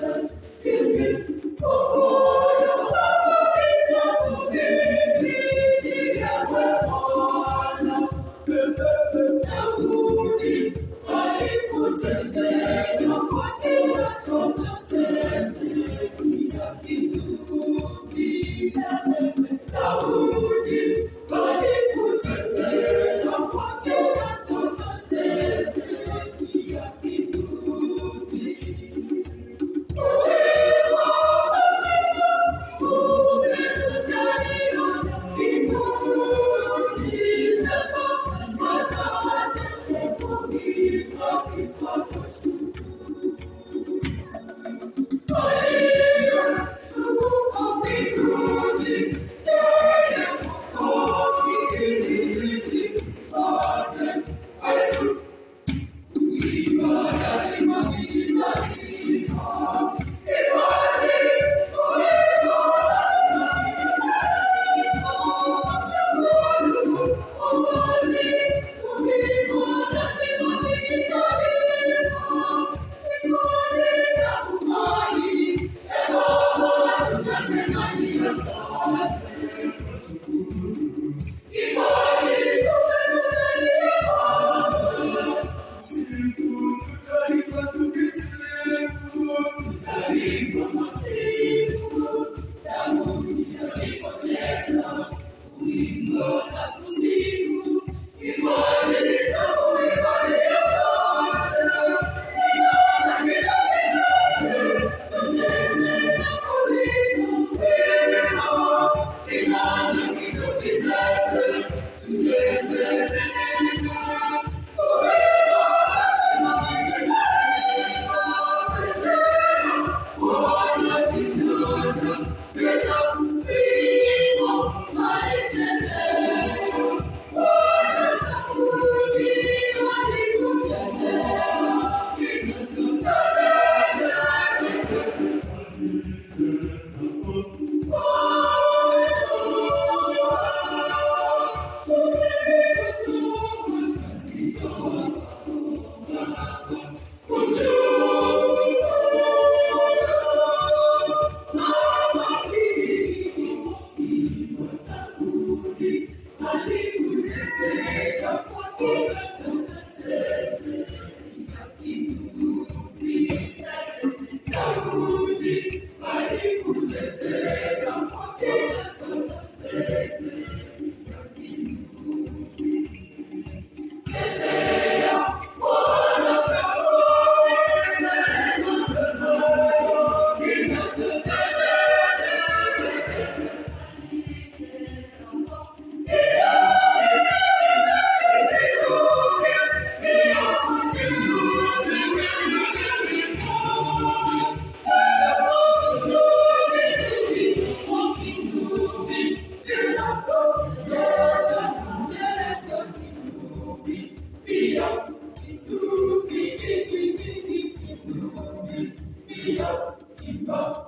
Thank you. Viva, viva.